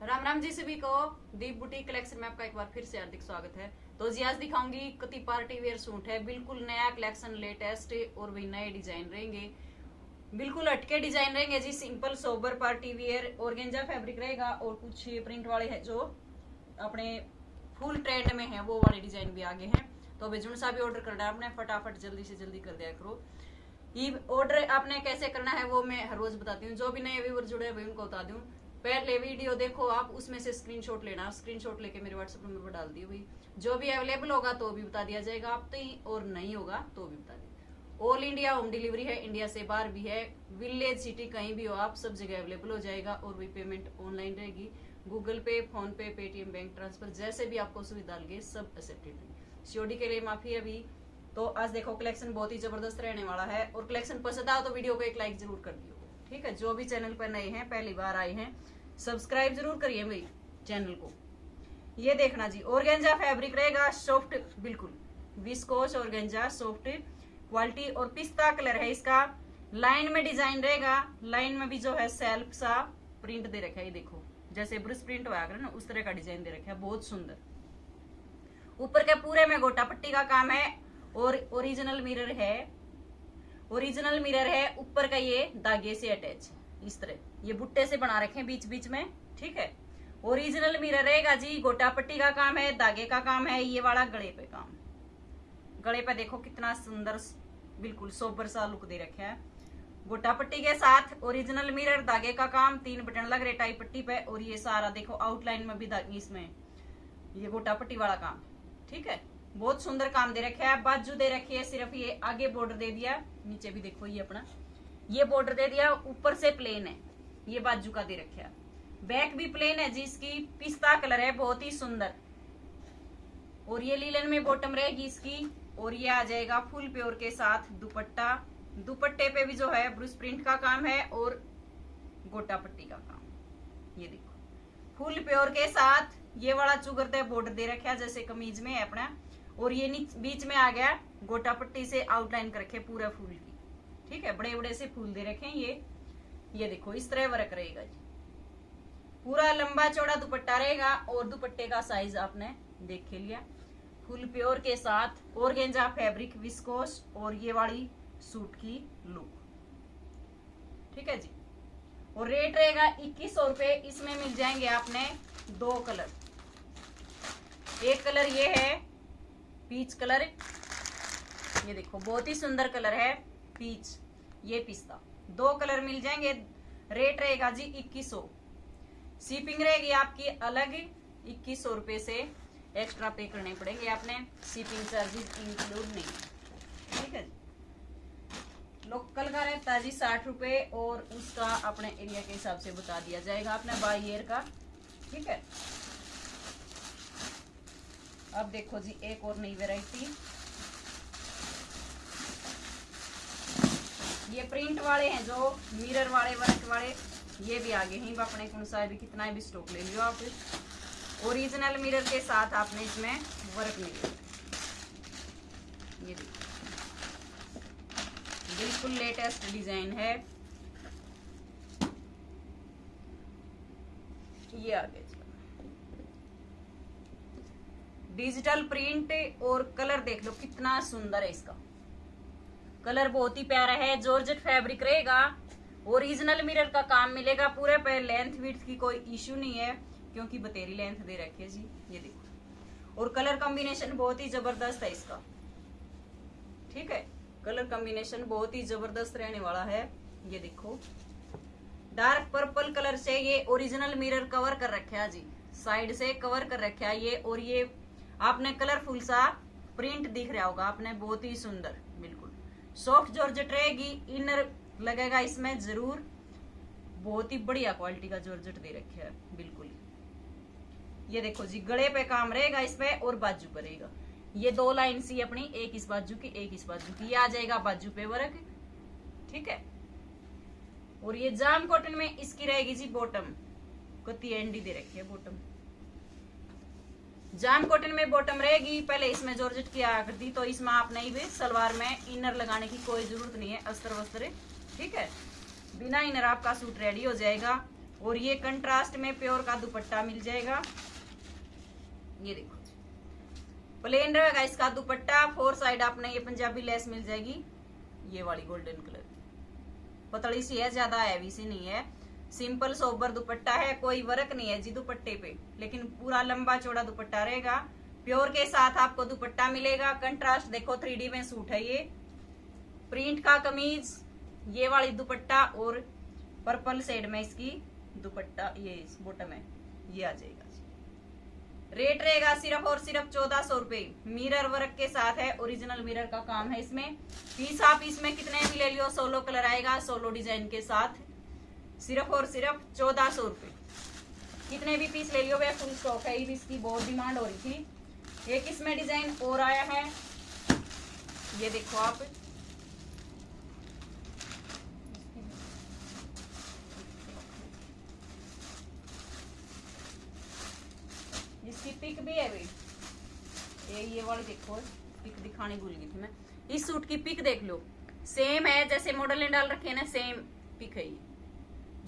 राम राम जी सभी को दीप boutique collection में आपका एक बार फिर से हार्दिक स्वागत है। तो जी, आज दिखाऊँगी कति पार्टी वेयर सूट है। बिल्कुल नया कलेक्शन लेटेस्ट और भी नए डिज़ाइन रहेंगे। बिल्कुल हटके डिज़ाइन रहेंगे जी। सिंपल सोबर पार्टी वेयर और गेंजा फैब्रिक रहेगा और कुछ प्रिंट वाले है जो अपने फुल ट्रेंड में है, वो वाले डिज़ाइन भी आगे हैं। तो अभी जुन सा भी ऑर्डर करना है आपने फटाफट जल्दी से जल्दी कर दिया करो। ये ऑर्डर आपने कैसे करना है वो मैं हर रोज बताती हूँ। जो भी नए व्यूवर जुड़े हैं उनको बता दूँ। पहले वीडियो देखो, आप उसमें से स्क्रीनशॉट लेना। स्क्रीनशॉट लेके मेरे व्हाट्सएप नंबर पर डाल दी हुई जो भी अवेलेबल होगा तो भी बता दिया जाएगा। आप तो और नहीं होगा तो भी बता दिया ऑल इंडिया होम डिलीवरी है इंडिया से बाहर भी है। विलेज सिटी कहीं भी हो आप, सब जगह अवेलेबल हो जाएगा और भी पेमेंट ऑनलाइन रहेगी। Google Pay PhonePe Paytm bank transfer जैसे भी आपको सुविधा लगे, सब एक्सेप्टेड है। सीओडी के लिए माफ़ी अभी। तो आज देखो कलेक्शन बहुत ही ज़बरदस्त रहने वाला है। और कलेक्शन पसंद आओ तो वीडियो को एक लाइक ज़रूर कर दियो। ठीक है? जो भी चैनल पर नए हैं, पहली बार आए हैं, सब्सक्राइब ज़रूर करिए मेरी चैनल को। ये देखना जी, ऑर्गेंजा फैब्रिक रहेगा सॉफ्ट, बिल्कुल। विस्कोस ऑर्गेंजा, सॉफ्ट, क्वालिटी और पिस्ता कलर है इसका। लाइन में डिज़ाइन रहेगा, लाइन में भी जो है सेल्फ सा प्रिंट दे रखा है, ये देखो। जैसे ब्रश प्रिंट हुआ ना, उस तरह का डिज़ाइन दे रखा है, बहुत सुंदर। ऊपर के पूरे में गोटा पट्टी का काम है और ओरिजिनल मिरर है। ओरिजिनल मिरर है, ऊपर का ये धागे से अटैच, इस तरह। ये बुट्टे से बना रखे बीच बीच में, ठीक है? ओरिजिनल मिरर रहेगा जी गोटा पट्टी का काम है, धागे का काम है, ये वाला गले पे काम। गले पे देखो कितना सुंदर, बिल्कुल सोबर सा लुक दे रखे है। गोटा पट्टी के साथ ओरिजिनल मिरर, धागे का काम, तीन बटन लग रहे टाई पट्टी पे, और ये सारा देखो आउटलाइन में भी इसमें। ये गोटा पट्टी वाला काम, ठीक है? बहुत सुंदर काम दे रखे है, बाजू दे रखी है, सिर्फ़ ये आगे बॉर्डर दे दिया, नीचे भी देखो ये अपना। ये बॉर्डर दे दिया, ऊपर से प्लेन है, ये बाजू का दे रखा है। बैक भी प्लेन है, जिसकी पिस्ता कलर है, बहुत ही सुंदर। और ये लीलन में बॉटम रहेगी इसकी, और ये आ जाएगा फुल प्योर के साथ दुपट्टा। दुपट्टे पे भी जो है ब्रूस प्रिंट का काम है, और गोटा पट्टी का काम। ये देखो। फुल प्योर के साथ ये वाला चुगरते बॉर्डर दे रखा है, जैसे कमीज में है अपना। और ये बीच में आ गया गोटा पट्टी से आउटलाइन कर रखे पूरा फूल की। ठीक है? बड़े बड़े से फूल दे रखे ये। ये देखो, इस तरह वर्क रहेगा जी। पूरा लंबा चौड़ा दुपट्टा रहेगा और दुपट्टे का साइज़ आपने देख लिया। फुल प्योर के साथ और गेंजा फैब्रिक विस्कोस और ये वाली सूट की लुक ठीक है जी? और रेट रहेगा इक्कीस सौ रुपए। इसमें मिल जाएँगे आपने दो कलर एक कलर ये है पीच कलर ये देखो, बहुत ही सुंदर कलर है पीच। ये पिस्ता। दो कलर मिल जाएँगे। रेट रहेगा जी इक्कीस सौ। शिपिंग रहेगी आपकी अलग इक्कीस सौ रुपए से। एक्स्ट्रा पे करने पड़ेंगे आपने। शिपिंग चार्जेस इंक्लूड नहीं। ठीक है लोकल का रहता जी साठ रुपए और उसका अपने एरिया के हिसाब से बता दिया जाएगा आपने बाई ईयर का। ठीक है। अब देखो जी, एक और नई वेराइटी ये प्रिंट वाले हैं जो मिरर वाले वर्क वाले, ये भी आगे ही। अपने कौन सा भी कितना भी स्टॉक ले लियो आप। ओरिजिनल मिरर के साथ आपने इसमें वर्क मिले ये बिल्कुल लेटेस्ट डिज़ाइन है। ये आगे डिजिटल प्रिंट और कलर देख लो, कितना सुंदर है इसका। कलर बहुत ही प्यारा है, जॉर्जेट फैब्रिक रहेगा, ओरिजिनल मिरर का काम मिलेगा पूरे पे लेंथ विथ की कोई इश्यू नहीं है, क्योंकि बतेरी लेंथ दे रखी है जी, ये देखो। और कलर कॉम्बिनेशन बहुत ही ज़बरदस्त है इसका। ठीक है? कलर कॉम्बिनेशन बहुत ही ज़बरदस्त रहने वाला है, ये देखो। डार्क पर्पल कलर से ये ओरिजिनल मिरर कवर कर रखा है जी, साइड से कवर कर रखा है ये, और ये आपने कलरफुल सा प्रिंट दिख रहा होगा, आपने बहुत ही सुंदर, बिल्कुल। सॉफ्ट जॉर्जेट रहेगी इनर लगेगा इसमें ज़रूर। बहुत ही बढ़िया क्वालिटी का जॉर्जेट दे रखे है, बिल्कुल। ये देखो जी, गले पे काम रहेगा इसमें और बाजू पर रहेगा। ये दो लाइन सी अपनी, एक इस बाजू की, एक इस बाजू की। ये आ जाएगा बाजू पे वर्क ठीक है? और ये जाम कॉटन में इसकी रहेगी जी बॉटम कति एंडी दे रखी है बॉटम जाम कॉटन में बॉटम रहेगी। पहले इसमें जॉर्जेट की आकृति तो इसमें आप नहीं भी सलवार में इनर लगाने की कोई ज़रूरत नहीं है। अस्त्र वस्त्र, ठीक है? बिना इनर आपका सूट रेडी हो जाएगा। और ये कंट्रास्ट में प्योर का दुपट्टा मिल जाएगा। ये देखो। प्लेन रहेगा इसका दुपट्टा। फोर साइड आपने ये पंजाबी लेस मिल जाएगी। ये वाली गोल्डन कलर पतली सी है, ज़्यादा हैवी सी नहीं है। सिंपल सोबर दुपट्टा है, कोई वर्क नहीं है जी दुपट्टे पे। लेकिन पूरा लंबा चौड़ा दुपट्टा रहेगा। प्योर के साथ आपको दुपट्टा मिलेगा। कंट्रास्ट देखो, थ्री में सूट है ये। प्रिंट का कमीज, ये वाली दुपट्टा और पर्पल शेड में इसकी दुपट्टा, ये इस बॉटम है ये आ जाएगा रेट रहेगा सिर्फ़ और सिर्फ़ चौदह सौ रुपये मिरर वर्क के साथ है, ओरिजिनल मिरर का काम है इसमें। पीस आप इसमें कितने भी ले लियो, सोलो कलर आएगा, सोलो डिज़ाइन के साथ। सिर्फ़ और सिर्फ़ चौदह सौ रुपये कितने भी पीस ले लियो, वह फुल स्टॉक है इसकी बहुत डिमांड हो रही थी। एक इसमें डिज़ाइन और आया है। ये देखो आप। इसकी पिक भी है भाई। ये ये वाली देखो पिक दिखाने भूल गई थी मैं। इस सूट की पिक देख लो। सेम है, जैसे मॉडल ने डाल रखे है ना सेम पिक है ये।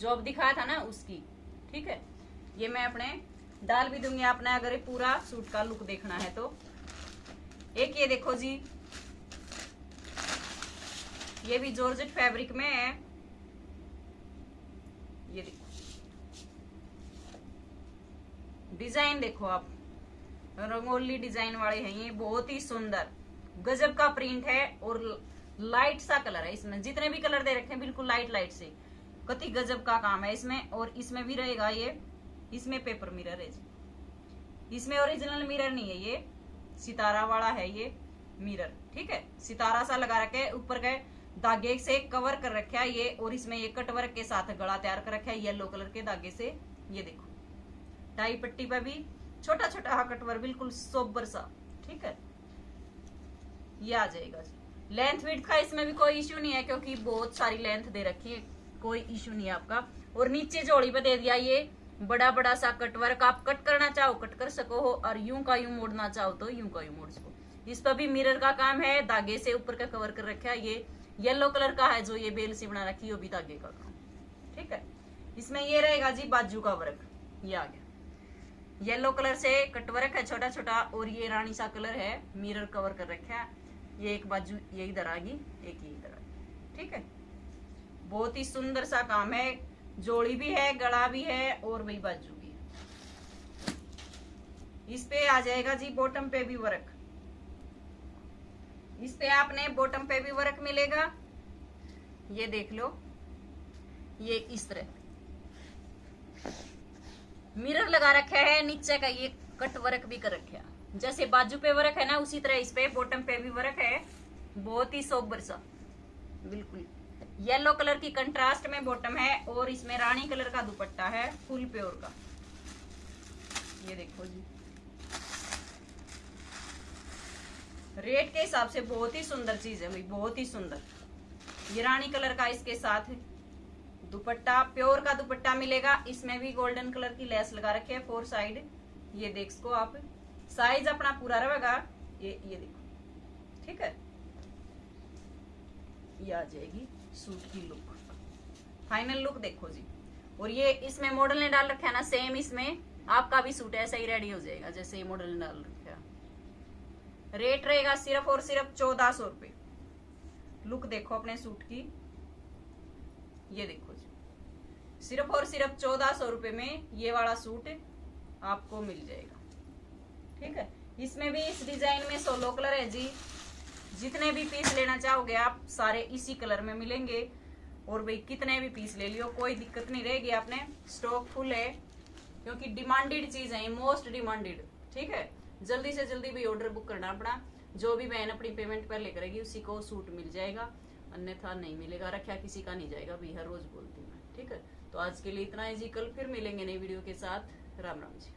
जो अब दिखाया था ना उसकी, ठीक है? ये मैं अपने डाल भी दूँगी, आपने अगर पूरा सूट का लुक देखना है तो। एक ये देखो जी। ये भी जॉर्जेट फैब्रिक में है। ये देखो। डिज़ाइन देखो आप। रंगोली डिज़ाइन वाले हैं ये, बहुत ही सुंदर। गजब का प्रिंट है और लाइट सा कलर है इसमें। जितने भी कलर दे रखे हैं, बिल्कुल लाइट लाइट से। कति गजब का काम है इसमें, और इसमें भी रहेगा ये, इसमें पेपर मिरर है इसमें ओरिजिनल मिरर नहीं है ये, सितारा वाला है ये मिरर ठीक है? सितारा सा लगा रखे ऊपर के धागे से कवर कर रखा है ये, और इसमें ये कटवर्क के साथ गला तैयार कर रखा है येलो कलर के धागे से, ये देखो। टाई पट्टी पे भी छोटा छोटा हा कटवर बिल्कुल सोबर सा, ठीक है? ये आ जाएगा जी। लेंथ विथ का इसमें भी कोई इश्यू नहीं है, क्योंकि बहुत सारी लेंथ दे रखी है। कोई इश्यू नहीं आपका। और नीचे जोड़ी पे दे दिया ये बड़ा बड़ा सा कटवर्क आप कट करना चाहो कट कर सको हो और यूँ का यूँ मोड़ना चाहो तो यूँ का यूँ मोड़ सको। इस पर भी मिरर का काम है, धागे से ऊपर का कवर कर रखा है ये। येलो कलर का है जो ये बेल सी बना रखी है, वो भी धागे का काम। ठीक है? इसमें ये रहेगा जी बाजू का वर्क ये आ गया। येलो कलर से कटवर्क है छोटा छोटा और ये रानी सा कलर है मिरर कवर कर रखा है। ये एक बाजू ये इधर आ गई, एक ये इधर आ गई। ठीक है? बहुत ही सुंदर सा काम है। जोड़ी भी है गला भी है और वही बाजू भी है। इस पे आ जाएगा जी बॉटम पे भी वर्क इस पे आपने बॉटम पे भी वर्क मिलेगा। ये देख लो। ये इस तरह। मिरर लगा रखा है, नीचे का ये कट वर्क भी कर रखा जैसे बाजू पे वर्क है ना, उसी तरह इस पे बॉटम पे भी वर्क है। बहुत ही सोबर सा। बिल्कुल। येलो कलर की कंट्रास्ट में बॉटम है और इसमें रानी कलर का दुपट्टा है, फुल प्योर का। ये देखो जी। रेट के हिसाब से बहुत ही सुंदर चीज़ है भाई, बहुत ही सुंदर। ये रानी कलर का इसके साथ है दुपट्टा, प्योर का दुपट्टा मिलेगा। इसमें भी गोल्डन कलर की लेस लगा रखी है, फोर साइड। ये देख सको आप। साइज़ अपना पूरा रहेगा। ये ये देखो। ठीक है? ये आ जाएगी सूट की लुक फाइनल लुक देखो जी। और ये इसमें मॉडल ने डाल रखा है ना सेम इसमें। आपका भी सूट ऐसा ही रेडी हो जाएगा, जैसे ये मॉडल ने डाल रखा रेट रहेगा सिर्फ़ और सिर्फ़ चौदह सौ रुपए। लुक देखो अपने सूट की। ये देखो जी। सिर्फ़ और सिर्फ़ चौदह सौ रुपए में ये वाला सूट आपको मिल जाएगा। ठीक है? इसमें भी इस डिज़ाइन में सोलो कलर है जी। जितने भी पीस लेना चाहोगे आप सारे इसी कलर में मिलेंगे। और भाई, कितने भी पीस ले लियो, कोई दिक्कत नहीं रहेगी। आपने स्टॉक फुल है, क्योंकि डिमांडेड चीज़ है मोस्ट डिमांडेड ठीक है? जल्दी से जल्दी भी ऑर्डर बुक करना अपना जो भी बहन अपनी पेमेंट पहले करेगी उसी को सूट मिल जाएगा। अन्यथा नहीं मिलेगा, रखा किसी का नहीं जाएगा भी हर रोज बोलती हूँ ठीक है? तो आज के लिए इतना ही जी, कल फिर मिलेंगे नई वीडियो के साथ। राम राम जी।